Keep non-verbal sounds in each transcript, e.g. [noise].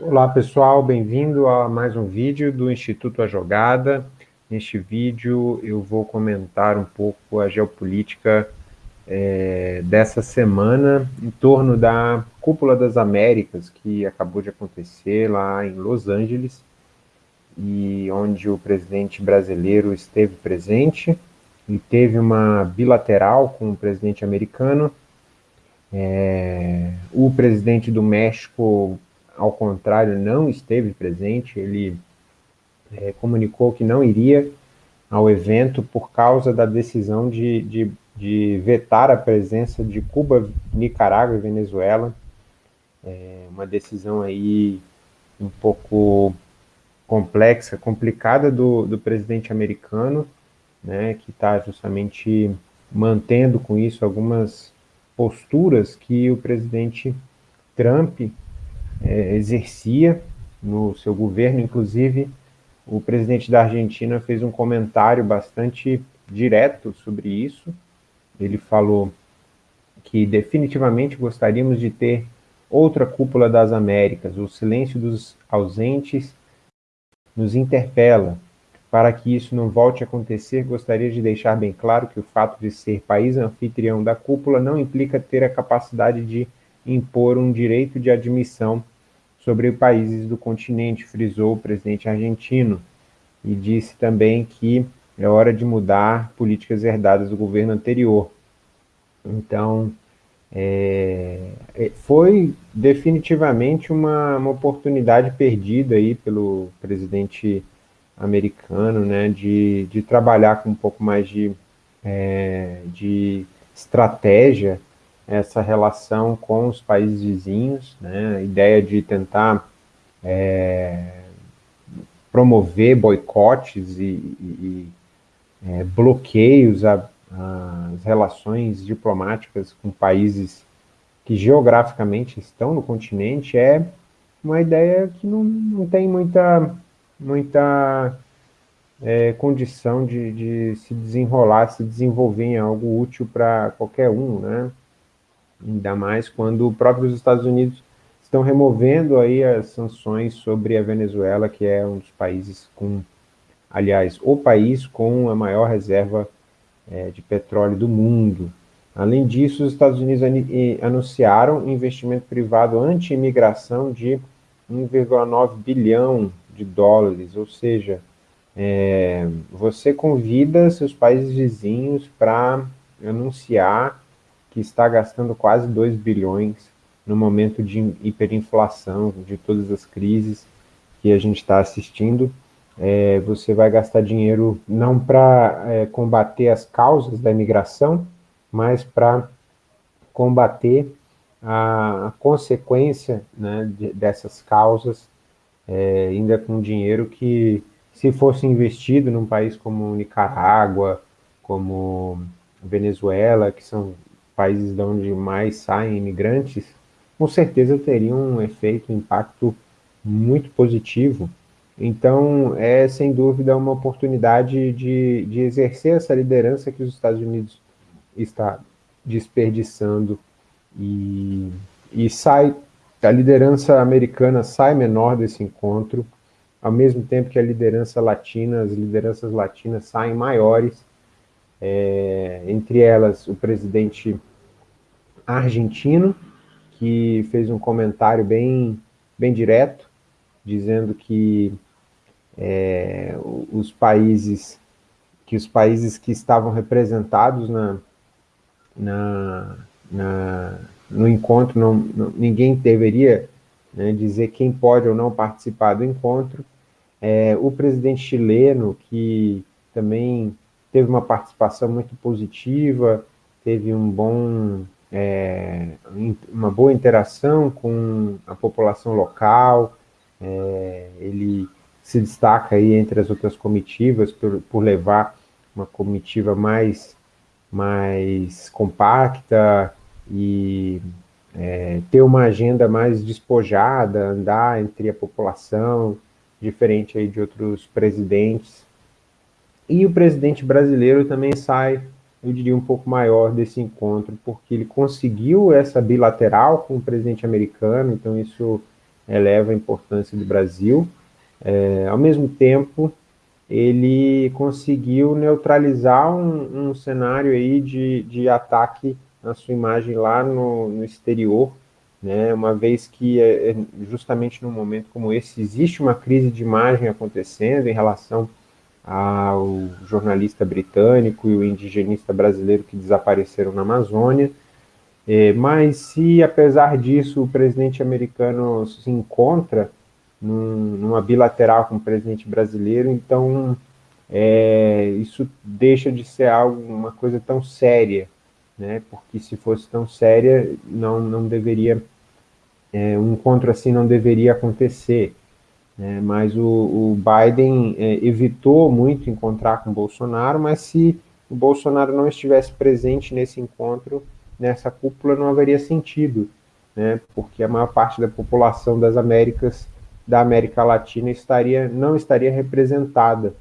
Olá pessoal, bem-vindo a mais um vídeo do Instituto A Jogada. Neste vídeo eu vou comentar um pouco a geopolítica é, dessa semana em torno da Cúpula das Américas, que acabou de acontecer lá em Los Angeles, e onde o presidente brasileiro esteve presente, e teve uma bilateral com o presidente americano. É, o presidente do México, ao contrário, não esteve presente, ele é, comunicou que não iria ao evento por causa da decisão de, de, de vetar a presença de Cuba, Nicarágua e Venezuela, é uma decisão aí um pouco complexa, complicada do, do presidente americano, né, que está justamente mantendo com isso algumas posturas que o presidente Trump é, exercia no seu governo, inclusive o presidente da Argentina fez um comentário bastante direto sobre isso. Ele falou que definitivamente gostaríamos de ter outra cúpula das Américas. O silêncio dos ausentes nos interpela. Para que isso não volte a acontecer, gostaria de deixar bem claro que o fato de ser país anfitrião da cúpula não implica ter a capacidade de impor um direito de admissão sobre países do continente, frisou o presidente argentino, e disse também que é hora de mudar políticas herdadas do governo anterior. Então, é, é foi definitivamente uma, uma oportunidade perdida aí pelo presidente americano, né, de, de trabalhar com um pouco mais de, é, de estratégia essa relação com os países vizinhos, né, a ideia de tentar é, promover boicotes e, e, e é, bloqueios às relações diplomáticas com países que geograficamente estão no continente é uma ideia que não, não tem muita muita é, condição de, de, se desenrolar, se desenvolver em algo útil para qualquer um, né? Ainda mais quando próprios Estados Unidos estão removendo aí as sanções sobre a Venezuela, que é um dos países com, aliás, o país com a maior reserva é, de petróleo do mundo. Além disso, os Estados Unidos anunciaram investimento privado anti-imigração de 1,9 bilhão de dólares, ou seja, é, você convida seus países vizinhos para anunciar que está gastando quase 2 bilhões no momento de hiperinflação, de todas as crises que a gente está assistindo, é, você vai gastar dinheiro não para é, combater as causas da imigração, mas para combater a, consequência né, de, dessas causas é, ainda com dinheiro que, se fosse investido num país como Nicarágua, como Venezuela, que são países de onde mais saem imigrantes, com certeza teria um efeito, um impacto muito positivo. Então, é sem dúvida uma oportunidade de, de exercer essa liderança que os Estados Unidos está desperdiçando e, e sai a liderança americana sai menor desse encontro, ao mesmo tempo que a liderança latina, as lideranças latinas saem maiores, é, entre elas o presidente argentino, que fez um comentário bem, bem direto, dizendo que é, os países que os países que estavam representados na, na, na no encontro, não, não, ninguém deveria né, dizer quem pode ou não participar do encontro. É, o presidente chileno, que também teve uma participação muito positiva, teve um bom, é, uma boa interação com a população local, é, ele se destaca aí entre as outras comitivas por, por levar uma comitiva mais, mais compacta, e é, ter uma agenda mais despojada, andar entre a população, diferente aí de outros presidentes. E o presidente brasileiro também sai eu diria, um pouco maior desse encontro, porque ele conseguiu essa bilateral com o presidente americano, então isso eleva a importância do Brasil. É, ao mesmo tempo, ele conseguiu neutralizar um, um cenário aí de, de ataque na sua imagem lá no, no exterior, né, uma vez que é, é justamente num momento como esse existe uma crise de imagem acontecendo em relação ao jornalista britânico e o indigenista brasileiro que desapareceram na Amazônia, é, mas se apesar disso o presidente americano se encontra num, numa bilateral com o presidente brasileiro, então é, isso deixa de ser algo, uma coisa tão séria, né? porque se fosse tão séria, não, não deveria, é, um encontro assim não deveria acontecer. Né? Mas o, o Biden é, evitou muito encontrar com Bolsonaro, mas se o Bolsonaro não estivesse presente nesse encontro, nessa cúpula, não haveria sentido, né? porque a maior parte da população das Américas, da América Latina, estaria, não estaria representada.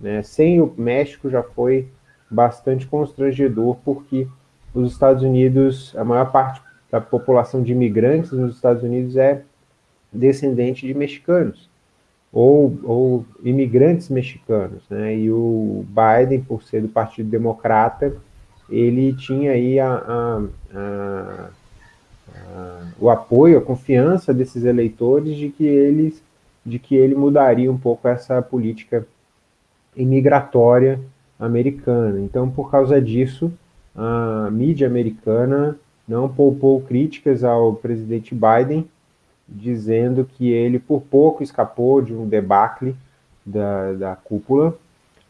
Né? Sem o México já foi bastante constrangedor, porque os Estados Unidos, a maior parte da população de imigrantes nos Estados Unidos é descendente de mexicanos, ou, ou imigrantes mexicanos, né? E o Biden, por ser do Partido Democrata, ele tinha aí a, a, a, o apoio, a confiança desses eleitores de que eles, de que ele mudaria um pouco essa política imigratória americana. Então, por causa disso, a mídia americana não poupou críticas ao presidente Biden, dizendo que ele por pouco escapou de um debacle da, da cúpula,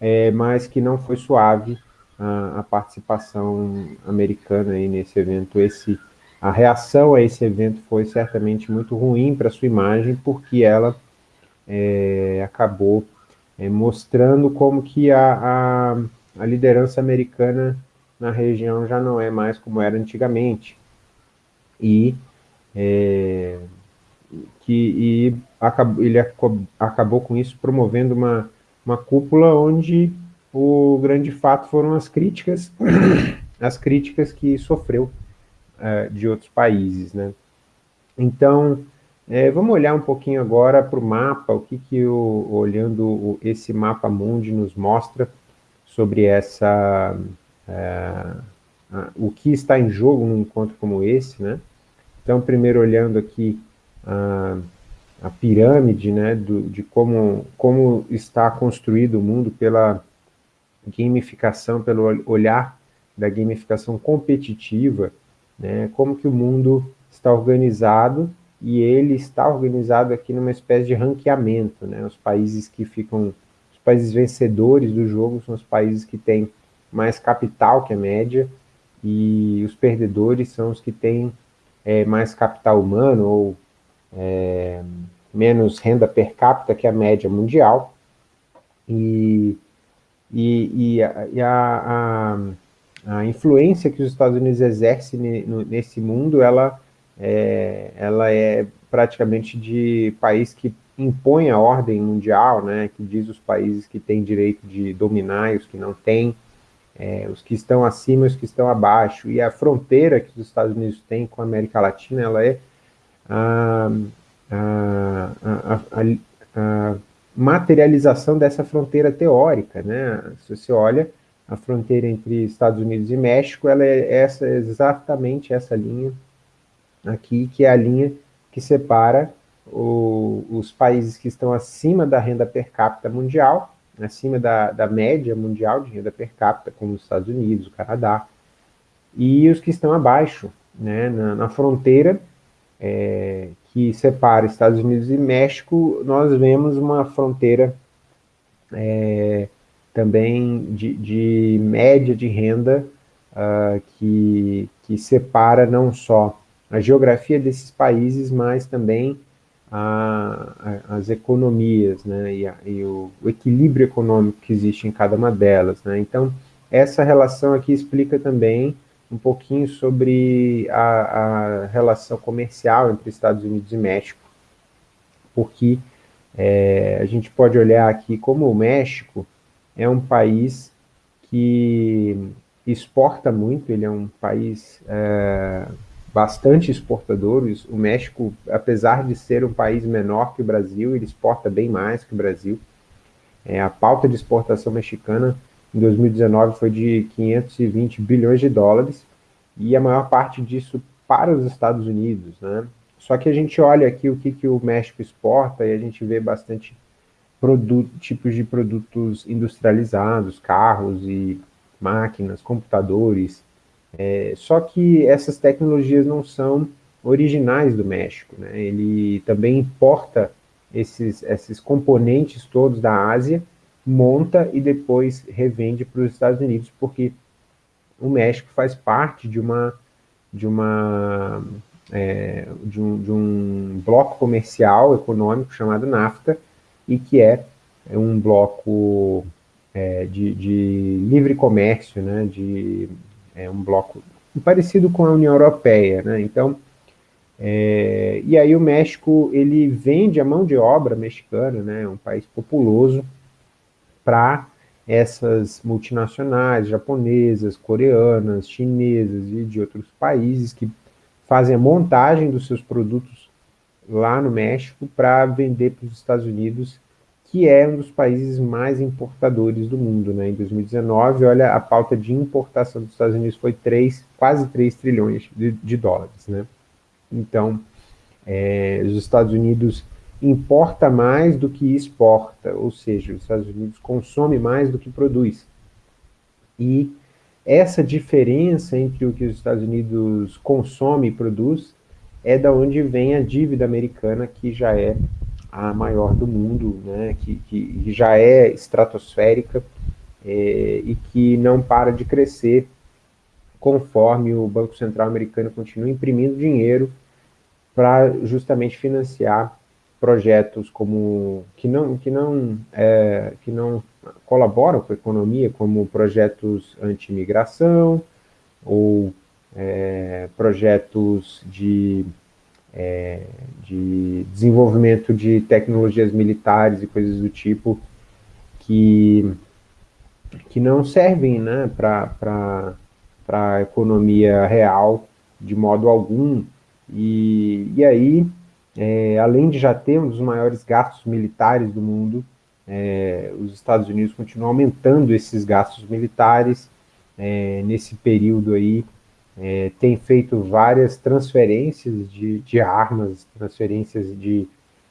é, mas que não foi suave a, a, participação americana aí nesse evento. Esse, a reação a esse evento foi certamente muito ruim para sua imagem, porque ela é, acabou é, mostrando como que a, a, a liderança americana na região já não é mais como era antigamente. E é, que e acabou, ele acabou com isso promovendo uma, uma cúpula onde o grande fato foram as críticas, [coughs] as críticas que sofreu uh, de outros países, né? Então, é, vamos olhar um pouquinho agora para o mapa, o que que o, olhando o, esse mapa mundi nos mostra sobre essa, uh, o que está em jogo num encontro como esse, né? Então, primeiro olhando aqui a, a pirâmide, né, do, de como, como está construído o mundo pela gamificação, pelo olhar da gamificação competitiva, né, como que o mundo está organizado, e ele está organizado aqui numa espécie de ranqueamento, né, os países que ficam, os países vencedores do jogo são os países que têm mais capital que a média, e os perdedores são os que têm é, mais capital humano, ou é, menos renda per capita que a média mundial, e, e, e, a, e a, a, a, influência que os Estados Unidos exercem nesse mundo, ela é, ela é praticamente de país que impõe a ordem mundial, né, que diz os países que têm direito de dominar e os que não têm, é, os que estão acima e os que estão abaixo, e a fronteira que os Estados Unidos têm com a América Latina, ela é a, a, a, a materialização dessa fronteira teórica, né? Se você olha, a fronteira entre Estados Unidos e México, ela é essa, exatamente essa linha aqui, que é a linha que separa o, os países que estão acima da renda per capita mundial, acima da, da média mundial de renda per capita, como os Estados Unidos, o Canadá, e os que estão abaixo, né, na, na fronteira é, que separa Estados Unidos e México, nós vemos uma fronteira é, também de, de, média de renda uh, que, que separa não só a geografia desses países, mas também a, a, as economias, né, e, a, e o, o, equilíbrio econômico que existe em cada uma delas, né, então essa relação aqui explica também um pouquinho sobre a, relação comercial entre Estados Unidos e México, porque é, a gente pode olhar aqui como o México é um país que exporta muito, ele é um país é, bastante exportador. O México, apesar de ser um país menor que o Brasil, ele exporta bem mais que o Brasil. É, a pauta de exportação mexicana em 2019 foi de 520 bilhões de dólares, e a maior parte disso para os Estados Unidos, né? Só que a gente olha aqui o que, que o México exporta e a gente vê bastante produto, tipos de produtos industrializados, carros e máquinas, computadores, é, só que essas tecnologias não são originais do México, né? ele também importa esses, esses componentes todos da Ásia, monta e depois revende para os Estados Unidos, porque o México faz parte de uma de uma é, de, um, de um bloco comercial econômico chamado NAFTA e que é um bloco é, de, de, livre comércio, né, de é, um bloco parecido com a União Europeia, né, então é, e aí o México, ele vende a mão de obra mexicana, né, um país populoso, para essas multinacionais japonesas, coreanas, chinesas e de outros países que fazem a montagem dos seus produtos lá no México para vender para os Estados Unidos, que é um dos países mais importadores do mundo. Né? Em 2019, olha, a pauta de importação dos Estados Unidos foi 3, quase 3 trilhões de, de dólares. Né? Então, é, os Estados Unidos importa mais do que exporta, ou seja, os Estados Unidos consome mais do que produz. E essa diferença entre o que os Estados Unidos consome e produz é da onde vem a dívida americana, que já é a maior do mundo, né, que, que já é estratosférica é, e que não para de crescer conforme o Banco Central americano continua imprimindo dinheiro para justamente financiar projetos como que não que não é, que não colaboram com a economia, como projetos anti-imigração ou é, projetos de é, de desenvolvimento de tecnologias militares e coisas do tipo que que não servem né, para a economia real de modo algum. E, e aí, é, além de já ter um dos maiores gastos militares do mundo, é, os Estados Unidos continuam aumentando esses gastos militares é, nesse período aí, é, tem feito várias transferências de, de armas, transferências de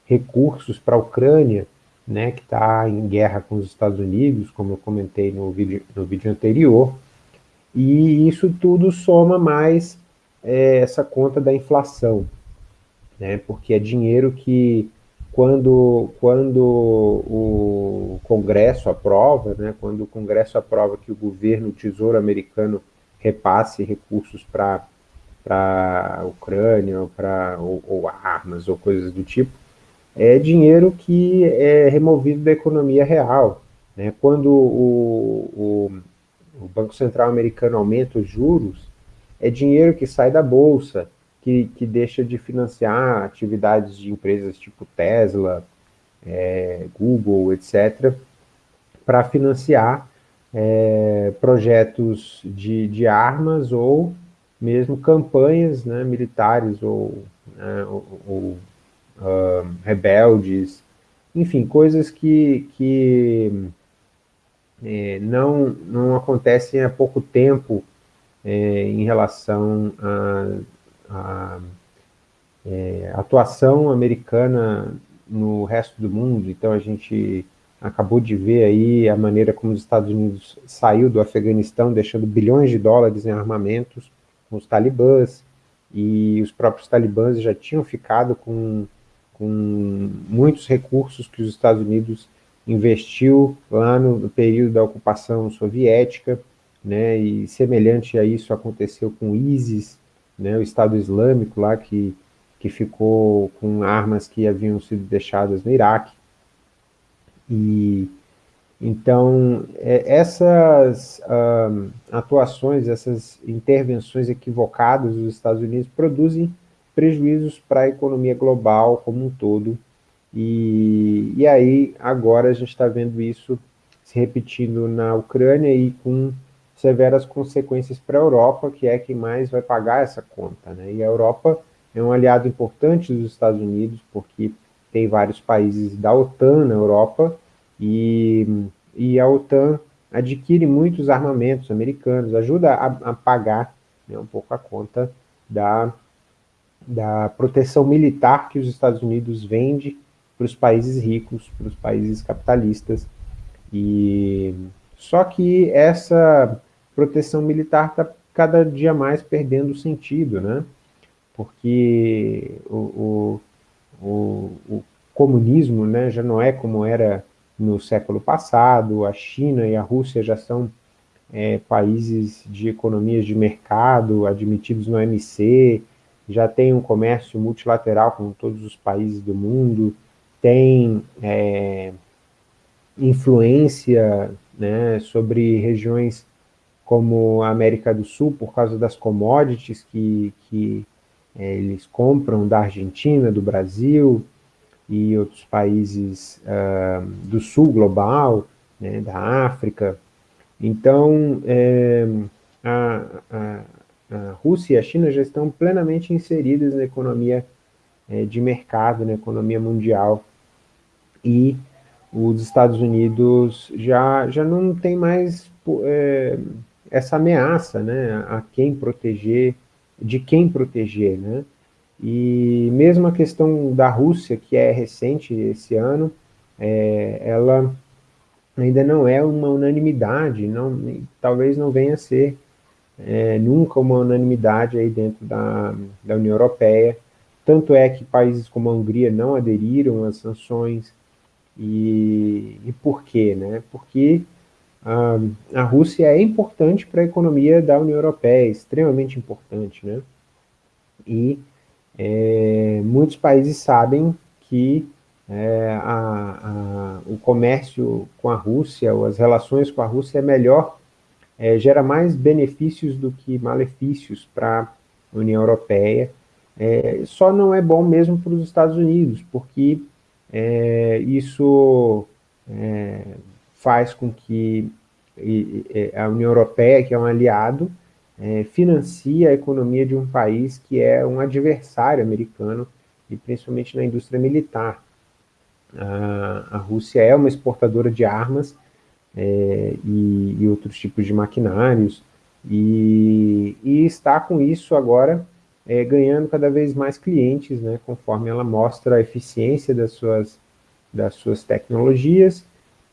recursos para a Ucrânia, né, que está em guerra com os Estados Unidos, como eu comentei no vídeo, no vídeo anterior, e isso tudo soma mais é essa conta da inflação, né? porque é dinheiro que, quando, quando o Congresso aprova, né? quando o Congresso aprova que o governo, o Tesouro americano, repasse recursos para a Ucrânia, ou, pra, ou, ou armas, ou coisas do tipo, é dinheiro que é removido da economia real. Né? Quando o, o, o Banco Central americano aumenta os juros, é dinheiro que sai da bolsa, que, que deixa de financiar atividades de empresas tipo Tesla, é, Google, etc., para financiar é, projetos de, de armas ou mesmo campanhas né, militares ou, né, ou, ou uh, rebeldes, enfim, coisas que, que é, não, não acontecem há pouco tempo é, em relação à é, atuação americana no resto do mundo. Então a gente acabou de ver aí a maneira como os Estados Unidos saiu do Afeganistão, deixando bilhões de dólares em armamentos com os talibãs, e os próprios talibãs já tinham ficado com, com muitos recursos que os Estados Unidos investiu lá no, no período da ocupação soviética, né, e semelhante a isso aconteceu com o ISIS, né, o Estado Islâmico lá que, que ficou com armas que haviam sido deixadas no Iraque. E então é, essas atuações, essas intervenções equivocadas dos Estados Unidos produzem prejuízos para a economia global como um todo. E, e aí agora a gente está vendo isso se repetindo na Ucrânia e com severas consequências para a Europa, que é quem mais vai pagar essa conta. Né? E a Europa é um aliado importante dos Estados Unidos, porque tem vários países da OTAN na Europa, e, e a OTAN adquire muitos armamentos americanos, ajuda a, a pagar né, um pouco a conta da, da proteção militar que os Estados Unidos vende para os países ricos, para os países capitalistas. E só que essa proteção militar está cada dia mais perdendo sentido, né? Porque o, o, o, o comunismo né, já não é como era no século passado, a China e a Rússia já são é, países de economias de mercado admitidos no OMC, já tem um comércio multilateral com todos os países do mundo, tem é, influência né, sobre regiões como a América do Sul, por causa das commodities que, que é, eles compram da Argentina, do Brasil e outros países uh, do Sul global, né, da África. Então, é, a, a, a, Rússia e a China já estão plenamente inseridas na economia é, de mercado, na economia mundial, e os Estados Unidos já, já não tem mais é, essa ameaça né, a quem proteger, de quem proteger. Né? E mesmo a questão da Rússia, que é recente esse ano, é, ela ainda não é uma unanimidade, não, talvez não venha a ser é, nunca uma unanimidade aí dentro da, da União Europeia, tanto é que países como a Hungria não aderiram às sanções, e, e por quê? Né? Porque a, a Rússia é importante para a economia da União Europeia, extremamente importante, né? E é, muitos países sabem que é, a, a, o comércio com a Rússia, ou as relações com a Rússia é melhor, é, gera mais benefícios do que malefícios para a União Europeia, é, só não é bom mesmo para os Estados Unidos, porque é, isso é, faz com que a União Europeia, que é um aliado, é, financia a economia de um país que é um adversário americano, e principalmente na indústria militar. A, a Rússia é uma exportadora de armas é, e, e, outros tipos de maquinários, e, e está com isso agora é, ganhando cada vez mais clientes, né, conforme ela mostra a eficiência das suas, das suas tecnologias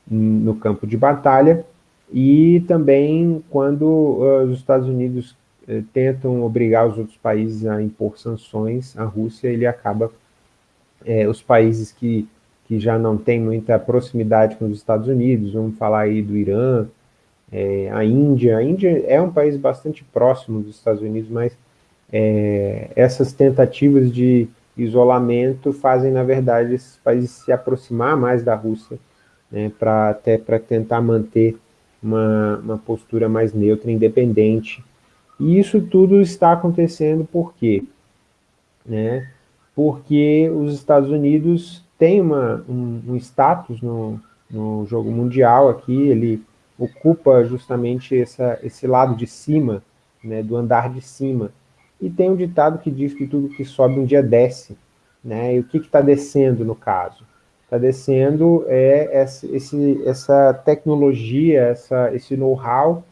no campo de batalha, e também quando uh, os Estados Unidos uh, tentam obrigar os outros países a impor sanções, a Rússia, ele acaba, uh, os países que, que já não têm muita proximidade com os Estados Unidos, vamos falar aí do Irã, a Índia, a Índia é um país bastante próximo dos Estados Unidos, mas essas tentativas de isolamento fazem, na verdade, esses países se aproximar mais da Rússia, né, para até para tentar manter uma, uma postura mais neutra, independente. E isso tudo está acontecendo por quê? Né? Porque os Estados Unidos têm uma, um, um status no, no jogo mundial aqui, ele ocupa justamente essa, esse lado de cima, né, do andar de cima. E tem um ditado que diz que tudo que sobe um dia desce. Né? E o que está descendo no caso? Está descendo é esse, essa tecnologia, essa, esse know-how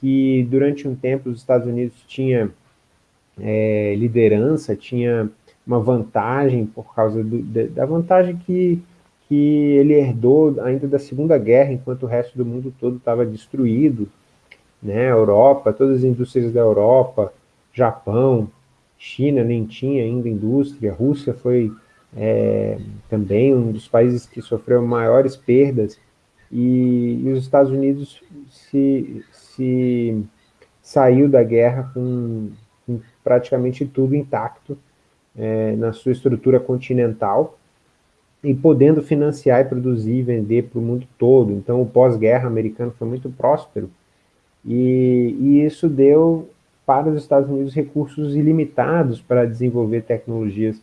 que durante um tempo os Estados Unidos tinha é, liderança, tinha uma vantagem por causa do, da vantagem que, que ele herdou ainda da Segunda Guerra, enquanto o resto do mundo todo estava destruído, né, Europa, todas as indústrias da Europa, Japão, China nem tinha ainda indústria, Rússia foi é, também um dos países que sofreu maiores perdas, e, e os Estados Unidos se, se saiu da guerra com, com praticamente tudo intacto é, na sua estrutura continental, e podendo financiar e produzir e vender para o mundo todo. Então, o pós-guerra americano foi muito próspero, e, e, isso deu para os Estados Unidos recursos ilimitados para desenvolver tecnologias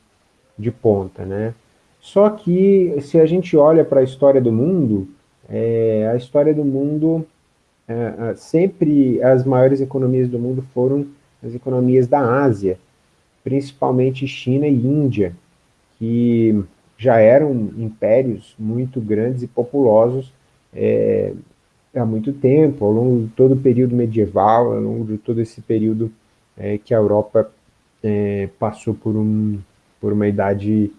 de ponta, né? Só que, se a gente olha para a história do mundo, é, a história do mundo é, sempre as maiores economias do mundo foram as economias da Ásia, principalmente China e Índia, que já eram impérios muito grandes e populosos é, há muito tempo, ao longo de todo o período medieval, ao longo de todo esse período é, que a Europa é, passou por, um, por uma idade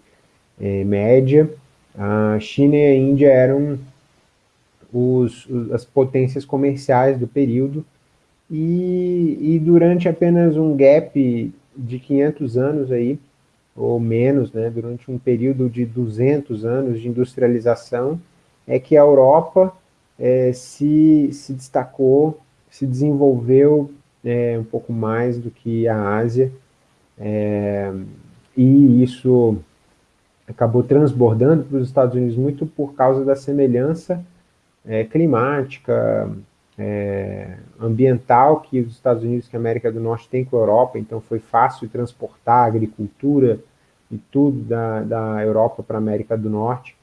é, média. A China e a Índia eram os, os, as potências comerciais do período, e, e durante apenas um gap de 500 anos aí, ou menos, né, durante um período de 200 anos de industrialização, é que a Europa é, se, se destacou, se desenvolveu é, um pouco mais do que a Ásia, é, e isso acabou transbordando para os Estados Unidos muito por causa da semelhança é, climática, é, ambiental que os Estados Unidos e a América do Norte têm com a Europa, então foi fácil transportar a agricultura e tudo da, da Europa para a América do Norte,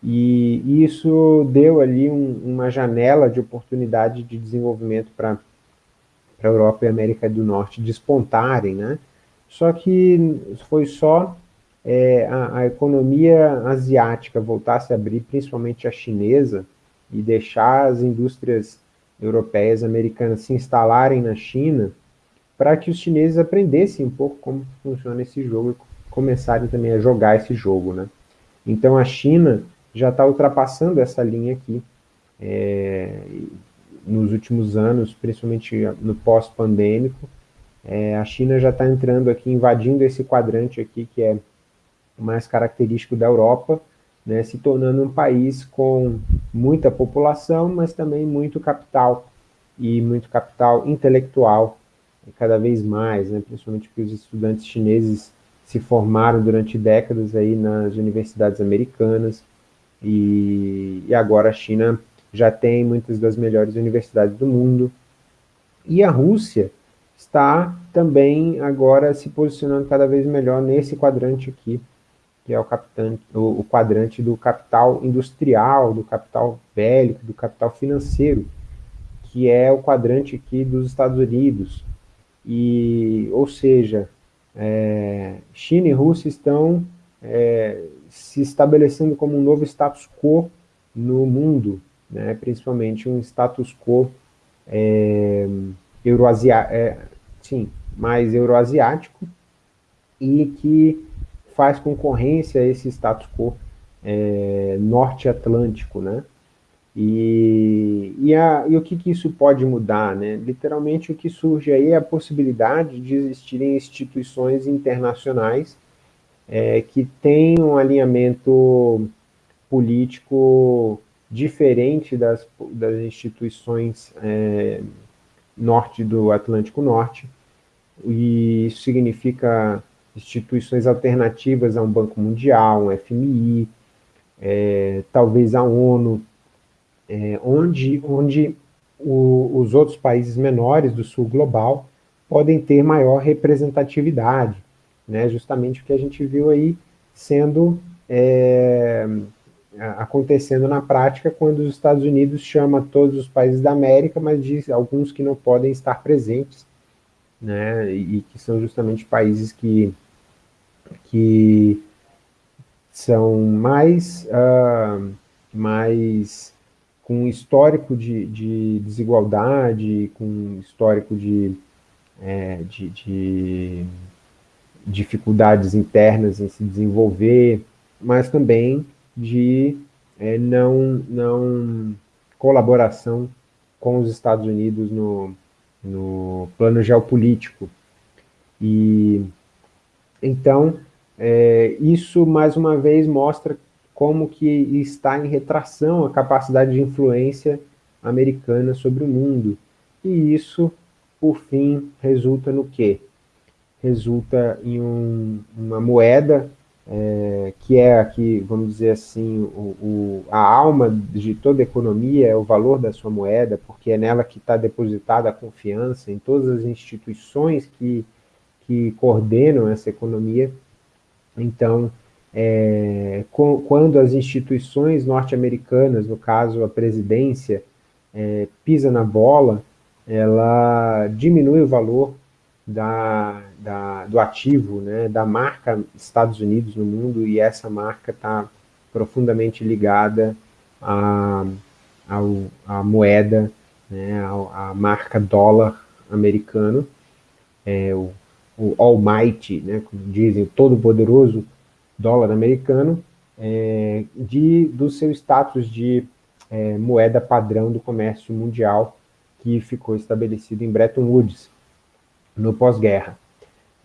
e isso deu ali um, uma janela de oportunidade de desenvolvimento para a Europa e a América do Norte despontarem, né? Só que foi só é, a, a, economia asiática voltar a abrir, principalmente a chinesa, e deixar as indústrias europeias, americanas se instalarem na China, para que os chineses aprendessem um pouco como funciona esse jogo e começarem também a jogar esse jogo, né? Então a China já está ultrapassando essa linha aqui, é, nos últimos anos, principalmente no pós-pandêmico, é, a China já está entrando aqui, invadindo esse quadrante aqui, que é mais característico da Europa, né, se tornando um país com muita população, mas também muito capital, e muito capital intelectual, cada vez mais, né, principalmente porque os estudantes chineses se formaram durante décadas aí nas universidades americanas, e, e agora a China já tem muitas das melhores universidades do mundo, e a Rússia está também agora se posicionando cada vez melhor nesse quadrante aqui, que é o, capitão, o, o quadrante do capital industrial, do capital bélico, do capital financeiro, que é o quadrante aqui dos Estados Unidos. E, ou seja, é, China e Rússia estão é, se estabelecendo como um novo status quo no mundo, né, principalmente um status quo é, euroasiático, é, sim, mais euroasiático, e que faz concorrência a esse status quo é, norte-atlântico, né? E, e, a, e, o que, que isso pode mudar, né? Literalmente o que surge aí é a possibilidade de existirem instituições internacionais é, que têm um alinhamento político diferente das, das instituições é, norte do Atlântico Norte, e isso significa instituições alternativas a um Banco Mundial, um FMI, é, talvez a ONU, é, onde, onde o, os outros países menores do sul global podem ter maior representatividade, né, justamente o que a gente viu aí sendo é, acontecendo na prática quando os Estados Unidos chama todos os países da América, mas diz alguns que não podem estar presentes, né, e que são justamente países que que são mais, uh, mais com histórico de, de, desigualdade, com histórico de, é, de, de, dificuldades internas em se desenvolver, mas também de é, não, não colaboração com os Estados Unidos no, no plano geopolítico. E então, é, isso mais uma vez mostra como que está em retração a capacidade de influência americana sobre o mundo. E isso, por fim, resulta no quê? Resulta em um, uma moeda é, que é aqui, vamos dizer assim, o, o, a alma de toda economia é o valor da sua moeda, porque é nela que está depositada a confiança em todas as instituições que que coordenam essa economia. Então, é, com, quando as instituições norte-americanas, no caso a presidência, é, pisa na bola, ela diminui o valor da, da, do ativo, né, da marca Estados Unidos no mundo, e essa marca está profundamente ligada à, à, moeda, né, à, marca dólar americano, é, o, o Almighty, né, como dizem, o todo-poderoso dólar americano, é, de, do seu status de é, moeda padrão do comércio mundial que ficou estabelecido em Bretton Woods, no pós-guerra.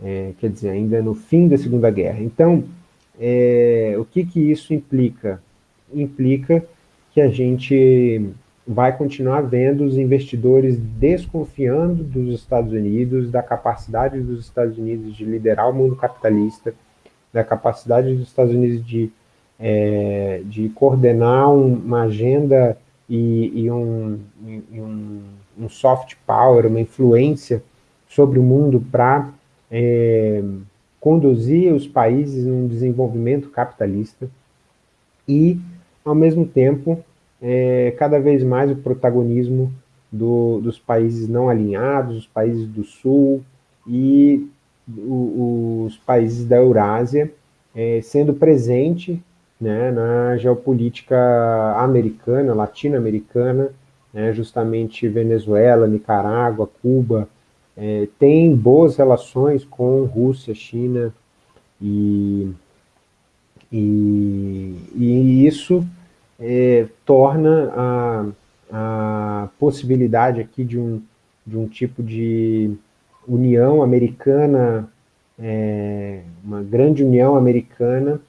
É, quer dizer, ainda no fim da Segunda Guerra. Então, é, o que, que isso implica? Implica que a gente vai continuar vendo os investidores desconfiando dos Estados Unidos, da capacidade dos Estados Unidos de liderar o mundo capitalista, da capacidade dos Estados Unidos de, é, de coordenar uma agenda e, e, um, e um, um, soft power, uma influência sobre o mundo para é, conduzir os países num desenvolvimento capitalista e, ao mesmo tempo, é, cada vez mais o protagonismo do, dos países não alinhados, os países do Sul e o, os países da Eurásia, é, sendo presente né, na geopolítica americana, latino-americana, né, justamente Venezuela, Nicarágua, Cuba, é, tem boas relações com Rússia, China, e, e, e isso é, torna a, a possibilidade aqui de um, de um tipo de união americana, é, uma grande união americana,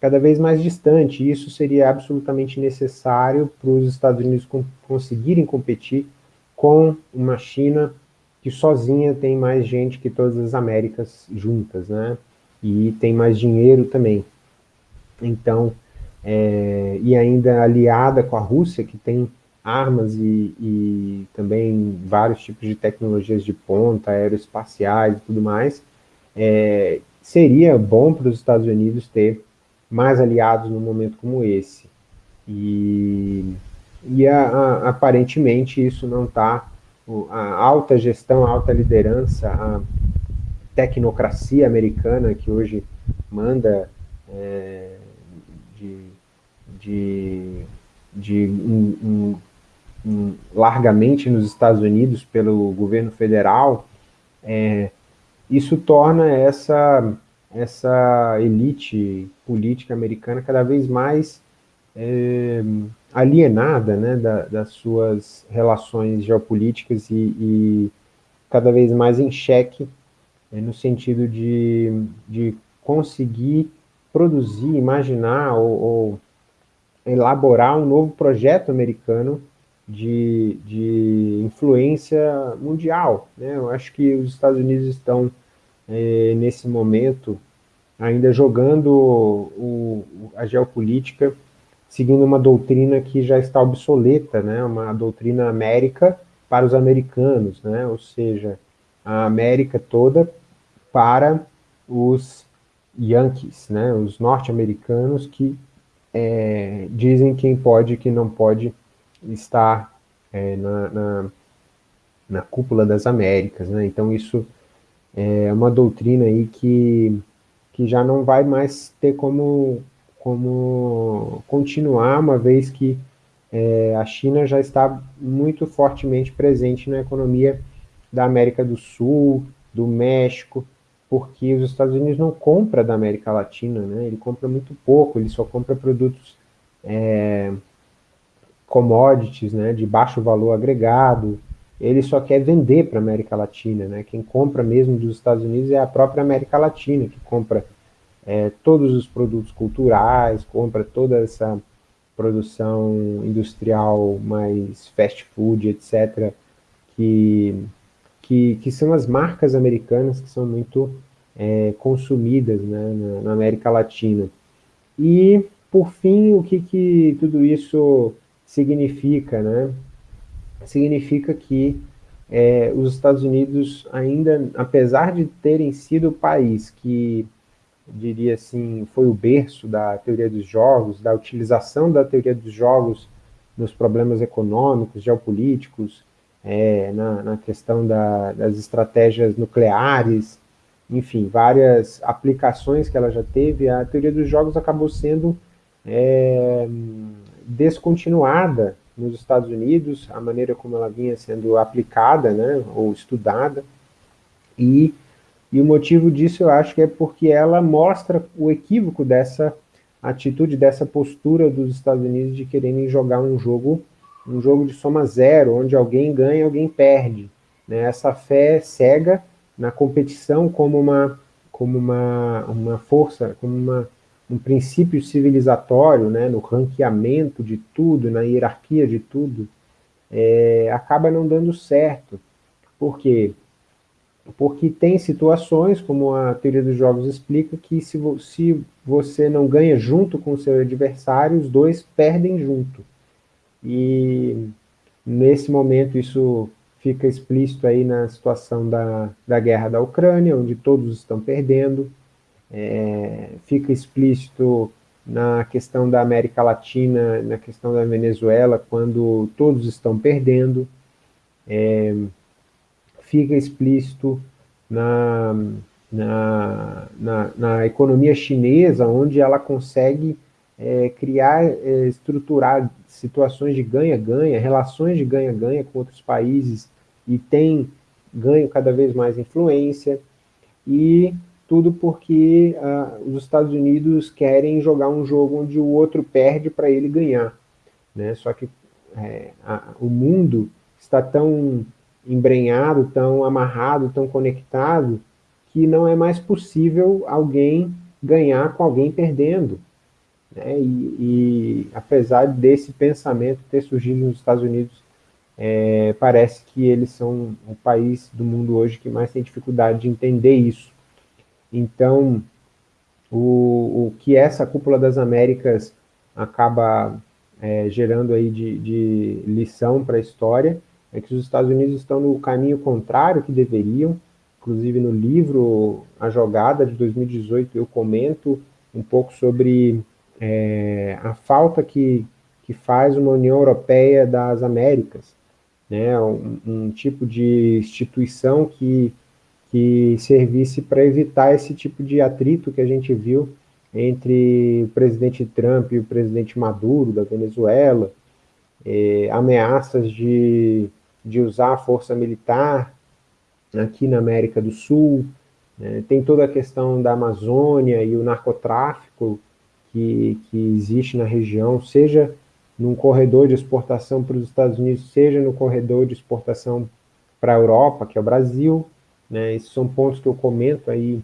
cada vez mais distante. Isso seria absolutamente necessário para os Estados Unidos conseguirem competir com uma China que sozinha tem mais gente que todas as Américas juntas, né? E tem mais dinheiro também. Então, é, e ainda aliada com a Rússia, que tem armas e, e, também vários tipos de tecnologias de ponta, aeroespaciais e tudo mais, é, seria bom para os Estados Unidos ter mais aliados num momento como esse. E, e a, a, aparentemente isso não está a alta gestão, a alta liderança, a tecnocracia americana que hoje manda é, de, de, de um, um, um, largamente nos Estados Unidos pelo governo federal, é, isso torna essa, essa elite política americana cada vez mais é, alienada né, da, das suas relações geopolíticas e, e, cada vez mais em xeque, é, no sentido de, de conseguir produzir, imaginar ou, ou, elaborar um novo projeto americano de, de influência mundial. Né? Eu acho que os Estados Unidos estão, é, nesse momento, ainda jogando o, a geopolítica seguindo uma doutrina que já está obsoleta, né, uma doutrina América para os americanos, né, ou seja, a América toda para os Yankees, né, os norte-americanos que é, dizem quem pode e quem não pode estar é, na, na, na, cúpula das Américas, né, então isso é uma doutrina aí que, que já não vai mais ter como como continuar, uma vez que é, a China já está muito fortemente presente na economia da América do Sul, do México, porque os Estados Unidos não compra da América Latina, né? ele compra muito pouco, ele só compra produtos é, commodities, né, de baixo valor agregado, ele só quer vender para a América Latina, né? quem compra mesmo dos Estados Unidos é a própria América Latina, que compra é, todos os produtos culturais, compra toda essa produção industrial mais fast food, etc., que, que, que são as marcas americanas que são muito é, consumidas né, na, na, América Latina. E, por fim, o que, que tudo isso significa? Né? Significa que é, os Estados Unidos ainda, apesar de terem sido o país que diria assim, foi o berço da teoria dos jogos, da utilização da teoria dos jogos nos problemas econômicos, geopolíticos, é, na, na, questão da, das estratégias nucleares, enfim, várias aplicações que ela já teve, a teoria dos jogos acabou sendo é, descontinuada nos Estados Unidos, a maneira como ela vinha sendo aplicada, né, ou estudada, e, e o motivo disso eu acho que é porque ela mostra o equívoco dessa atitude, dessa postura dos Estados Unidos de quererem jogar um jogo, um jogo de soma zero, onde alguém ganha e alguém perde. Né? Essa fé cega na competição como uma, como uma, uma força, como uma, um princípio civilizatório, né, no ranqueamento de tudo, na hierarquia de tudo, é, acaba não dando certo. Por quê? Porque tem situações, como a teoria dos jogos explica, que se, vo se você não ganha junto com o seu adversário, os dois perdem junto. E nesse momento isso fica explícito aí na situação da, da guerra da Ucrânia, onde todos estão perdendo, é, fica explícito na questão da América Latina, na questão da Venezuela, quando todos estão perdendo, é, fica explícito na, na, na, na, economia chinesa, onde ela consegue é, criar, é, estruturar situações de ganha-ganha, relações de ganha-ganha com outros países, e tem ganho cada vez mais influência, e tudo porque uh, os Estados Unidos querem jogar um jogo onde o outro perde para ele ganhar. Né? Só que é, a, o mundo está tão embrenhado, tão amarrado, tão conectado, que não é mais possível alguém ganhar com alguém perdendo. Né? E, e, apesar desse pensamento ter surgido nos Estados Unidos é, parece que eles são o país do mundo hoje que mais tem dificuldade de entender isso. Então, o, o que essa cúpula das Américas acaba é, gerando aí de, de lição para a história é que os Estados Unidos estão no caminho contrário que deveriam, inclusive no livro A Jogada, de 2018, eu comento um pouco sobre é, a falta que, que faz uma União Europeia das Américas, né, um, um tipo de instituição que, que servisse para evitar esse tipo de atrito que a gente viu entre o presidente Trump e o presidente Maduro da Venezuela, eh, ameaças de, de usar a força militar aqui na América do Sul, né, tem toda a questão da Amazônia e o narcotráfico que, que existe na região, seja num corredor de exportação para os Estados Unidos, seja no corredor de exportação para a Europa, que é o Brasil, né, esses são pontos que eu comento aí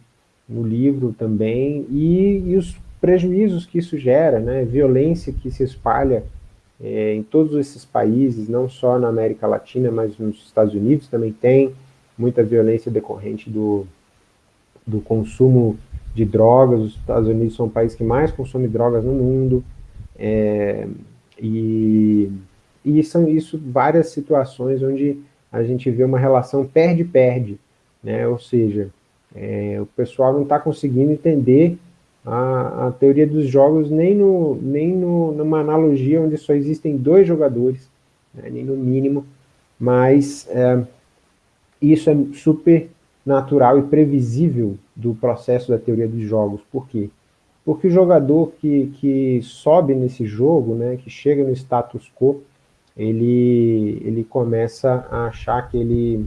no livro também, e, e os prejuízos que isso gera, né, violência que se espalha é, em todos esses países, não só na América Latina, mas nos Estados Unidos também tem muita violência decorrente do, do consumo de drogas, os Estados Unidos são o país que mais consome drogas no mundo, é, e, e são isso várias situações onde a gente vê uma relação perde-perde, né? ou seja, é, o pessoal não está conseguindo entender a, a, teoria dos jogos nem, no, nem no, numa analogia onde só existem dois jogadores, né? nem no mínimo, mas é, isso é super natural e previsível do processo da teoria dos jogos. Por quê? Porque o jogador que, que sobe nesse jogo, né, que chega no status quo, ele, ele começa a achar que ele,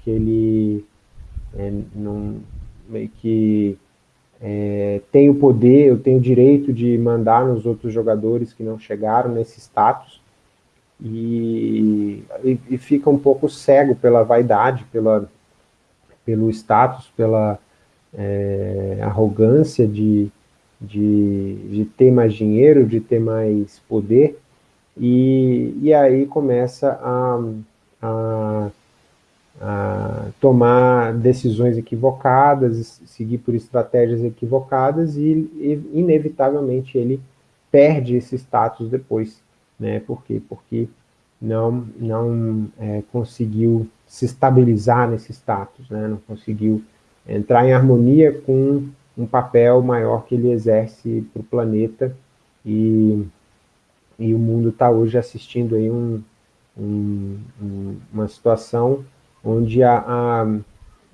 que ele é, não, meio que é, tem o poder, eu tenho direito de mandar nos outros jogadores que não chegaram nesse status, e, e, e fica um pouco cego pela vaidade, pela, pelo status, pela é, arrogância de, de, de ter mais dinheiro, de ter mais poder, e, e aí começa a, a, tomar decisões equivocadas, seguir por estratégias equivocadas, e, e inevitavelmente ele perde esse status depois. Né? Por quê? Porque não, não é, conseguiu se estabilizar nesse status, né? não conseguiu entrar em harmonia com um papel maior que ele exerce para o planeta e, e o mundo está hoje assistindo aí um, um, um, uma situação onde a, a,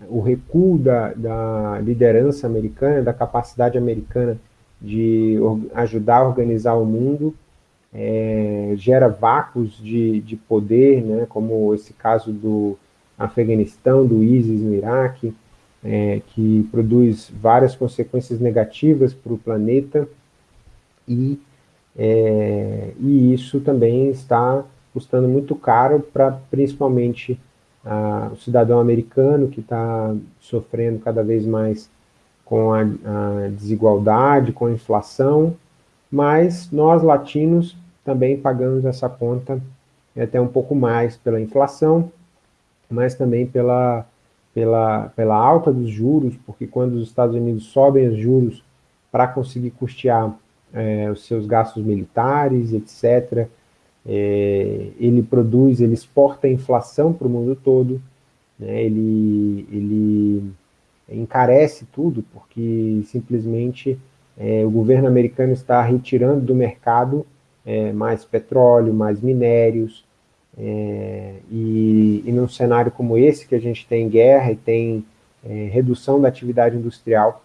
o recuo da, da liderança americana, da capacidade americana de ajudar a organizar o mundo, é, gera vácuos de, de poder, né, como esse caso do Afeganistão, do ISIS no Iraque, é, que produz várias consequências negativas para o planeta, e, é, e isso também está custando muito caro para principalmente o cidadão americano que está sofrendo cada vez mais com a, a, desigualdade, com a inflação, mas nós latinos também pagamos essa conta até um pouco mais pela inflação, mas também pela, pela, pela alta dos juros, porque quando os Estados Unidos sobem os juros para conseguir custear é, os seus gastos militares, etc., é, ele produz, ele exporta a inflação para o mundo todo, né, ele, ele encarece tudo, porque simplesmente é, o governo americano está retirando do mercado é, mais petróleo, mais minérios, é, e, e num cenário como esse, que a gente tem guerra e tem é, redução da atividade industrial,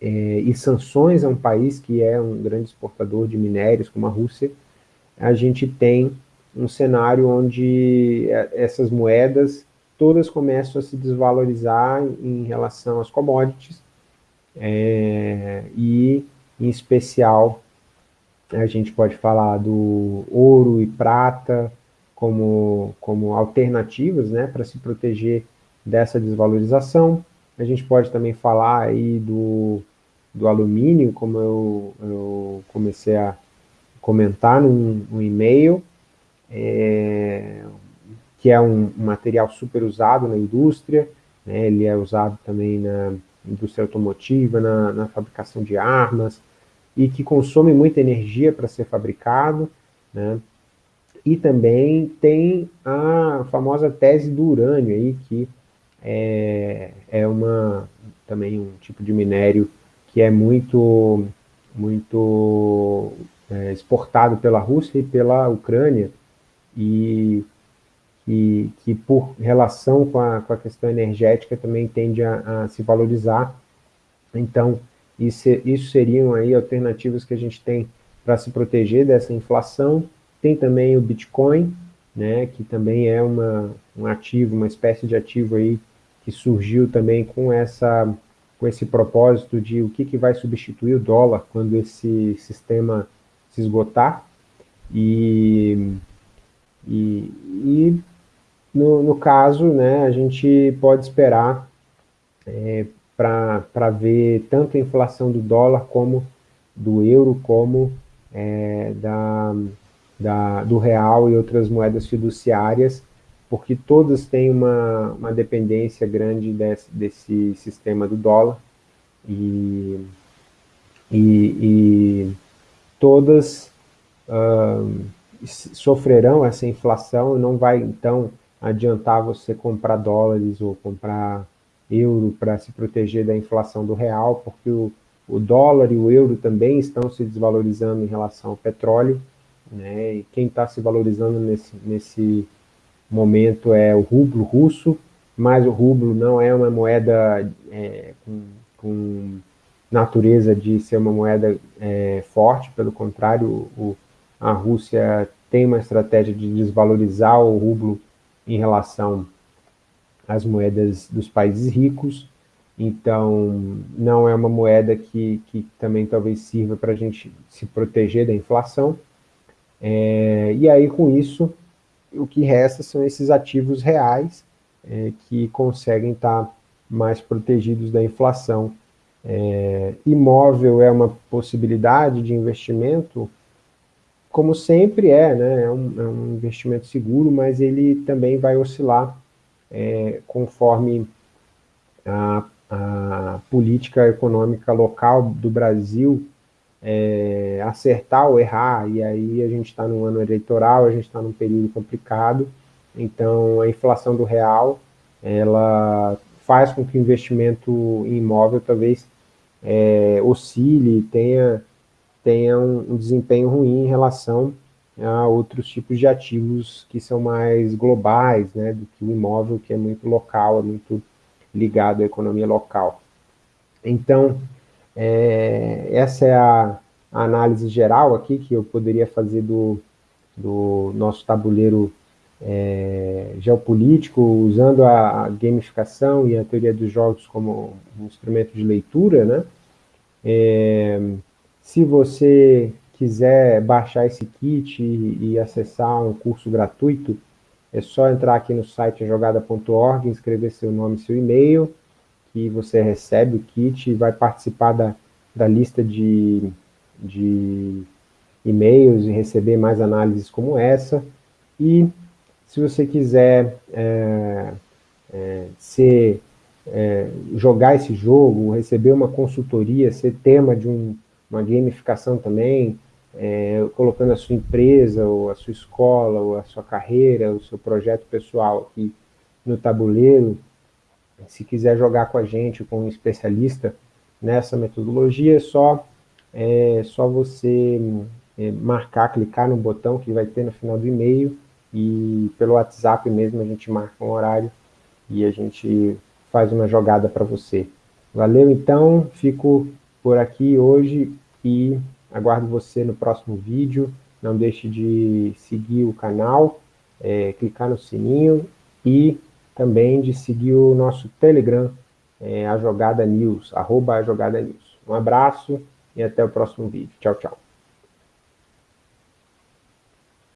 é, e sanções a um país que é um grande exportador de minérios, como a Rússia, a gente tem um cenário onde é, essas moedas todas começam a se desvalorizar em relação às commodities, é, e em especial a gente pode falar do ouro e prata como, como alternativas né, para se proteger dessa desvalorização. A gente pode também falar aí do, do alumínio, como eu, eu comecei a comentar num, num e-mail, é, que é um, um, material super usado na indústria, né, ele é usado também na indústria automotiva, na, na fabricação de armas, e que consome muita energia para ser fabricado, né, e também tem a famosa tese do urânio aí, que é, é uma, também um tipo de minério que é muito, muito é, exportado pela Rússia e pela Ucrânia, e, e que por relação com a, com a questão energética também tende a, a se valorizar. Então, isso, isso seriam aí alternativas que a gente tem para se proteger dessa inflação. Tem também o Bitcoin, né, que também é uma, um ativo, uma espécie de ativo aí que surgiu também com essa com esse propósito de o que, que vai substituir o dólar quando esse sistema se esgotar, e, e, e no, no, caso, né, a gente pode esperar é, para ver tanto a inflação do dólar como do euro, como é, da, da, do real e outras moedas fiduciárias, porque todas têm uma, uma dependência grande desse, desse sistema do dólar, e, e, e todas uh, sofrerão essa inflação não vai, então, adiantar você comprar dólares ou comprar euro para se proteger da inflação do real, porque o, o dólar e o euro também estão se desvalorizando em relação ao petróleo, né? e quem está se valorizando nesse, nesse momento é o rublo russo, mas o rublo não é uma moeda é, com, com natureza de ser uma moeda é, forte, pelo contrário, o, a Rússia tem uma estratégia de desvalorizar o rublo em relação às moedas dos países ricos, então não é uma moeda que, que também talvez sirva para a gente se proteger da inflação, é, e aí com isso o que resta são esses ativos reais é, que conseguem estar mais protegidos da inflação é, imóvel é uma possibilidade de investimento, como sempre é, né? É um, é um investimento seguro, mas ele também vai oscilar é, conforme a, a, política econômica local do Brasil é, acertar ou errar, e aí a gente está num ano eleitoral, a gente está num período complicado, então a inflação do real, ela faz com que o investimento em imóvel talvez é, oscile, tenha, tenha um, um desempenho ruim em relação a outros tipos de ativos que são mais globais, né, do que o imóvel, que é muito local, é muito ligado à economia local. Então, é, essa é a, a, análise geral aqui que eu poderia fazer do, do nosso tabuleiro é, geopolítico, usando a gamificação e a teoria dos jogos como um instrumento de leitura, né? É, se você quiser baixar esse kit e, e, acessar um curso gratuito, é só entrar aqui no site jogada.org, escrever seu nome e seu e-mail, que você recebe o kit e vai participar da, da lista de, de e-mails e receber mais análises como essa. E se você quiser é, é, ser, é, jogar esse jogo, receber uma consultoria, ser tema de um, uma gamificação também, é, colocando a sua empresa, ou a sua escola, ou a sua carreira, o seu projeto pessoal aqui no tabuleiro, se quiser jogar com a gente, com um especialista nessa metodologia, é só, é, só você é, marcar, clicar no botão que vai ter no final do e-mail, e pelo WhatsApp mesmo a gente marca um horário e a gente faz uma jogada para você. Valeu então, fico por aqui hoje e aguardo você no próximo vídeo. Não deixe de seguir o canal, é, clicar no sininho e também de seguir o nosso Telegram, é, a Jogada News, arroba a Jogada News. Um abraço e até o próximo vídeo. Tchau, tchau.